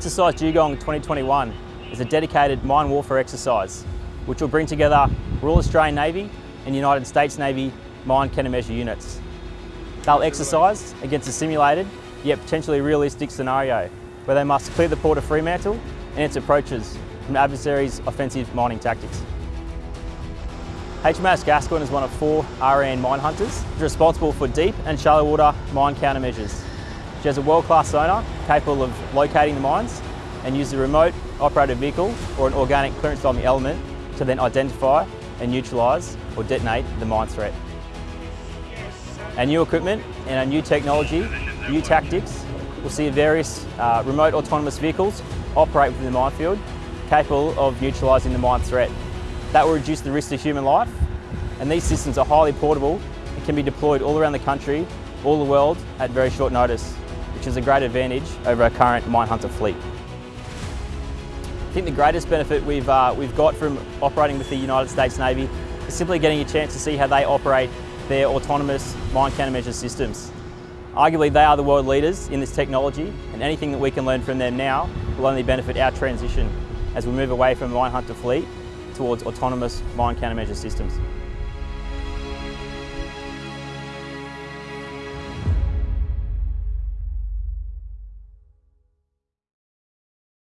Exercise Dugong 2021 is a dedicated mine warfare exercise which will bring together Royal Australian Navy and United States Navy mine countermeasure units. They'll exercise against a simulated yet potentially realistic scenario where they must clear the port of Fremantle and its approaches from adversaries' offensive mining tactics. HMAS Gascoyne is one of four RAN mine hunters responsible for deep and shallow water mine countermeasures. She has a world-class sonar capable of locating the mines and uses a remote operated vehicle or an organic clearance bombing element to then identify and neutralise or detonate the mine threat. Our new equipment and our new technology, new tactics, will see various uh, remote autonomous vehicles operate within the minefield capable of neutralising the mine threat. That will reduce the risk to human life and these systems are highly portable and can be deployed all around the country, all the world at very short notice, which is a great advantage over our current mine hunter fleet. I think the greatest benefit we've, uh, we've got from operating with the United States Navy is simply getting a chance to see how they operate their autonomous mine countermeasure systems. Arguably they are the world leaders in this technology and anything that we can learn from them now will only benefit our transition as we move away from mine hunter fleet towards autonomous mine countermeasure systems.